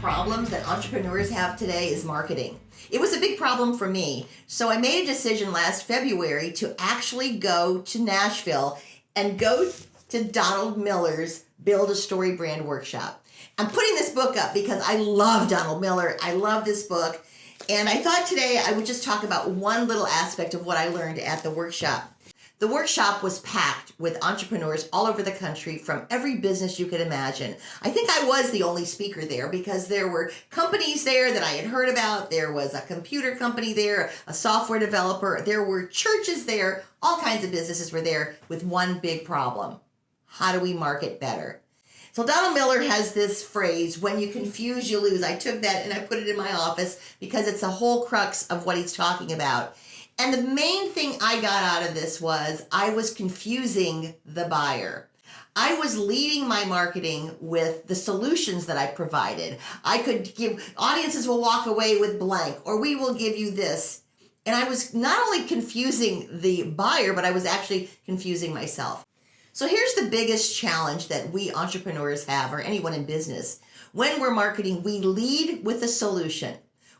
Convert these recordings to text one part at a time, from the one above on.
problems that entrepreneurs have today is marketing. It was a big problem for me. So I made a decision last February to actually go to Nashville and go to Donald Miller's Build a Story Brand Workshop. I'm putting this book up because I love Donald Miller. I love this book. And I thought today I would just talk about one little aspect of what I learned at the workshop. The workshop was packed with entrepreneurs all over the country from every business you could imagine. I think I was the only speaker there because there were companies there that I had heard about. There was a computer company there, a software developer. There were churches there. All kinds of businesses were there with one big problem. How do we market better? So Donald Miller has this phrase, when you confuse, you lose. I took that and I put it in my office because it's the whole crux of what he's talking about. And the main thing I got out of this was I was confusing the buyer. I was leading my marketing with the solutions that I provided. I could give audiences will walk away with blank, or we will give you this. And I was not only confusing the buyer, but I was actually confusing myself. So here's the biggest challenge that we entrepreneurs have, or anyone in business. When we're marketing, we lead with a solution.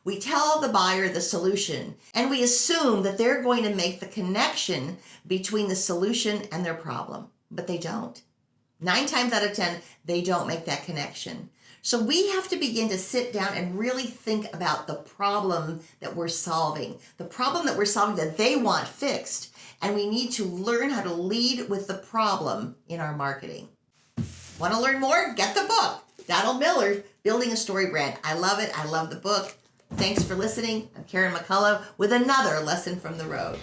We tell the buyer the solution and we assume that they're going to make the connection between the solution and their problem, but they don't. Nine times out of 10, they don't make that connection. So we have to begin to sit down and really think about the problem that we're solving, the problem that we're solving that they want fixed. And we need to learn how to lead with the problem in our marketing. Want to learn more? Get the book. Donald Miller, Building a Story Brand. I love it. I love the book. Thanks for listening. I'm Karen McCullough with another lesson from the road.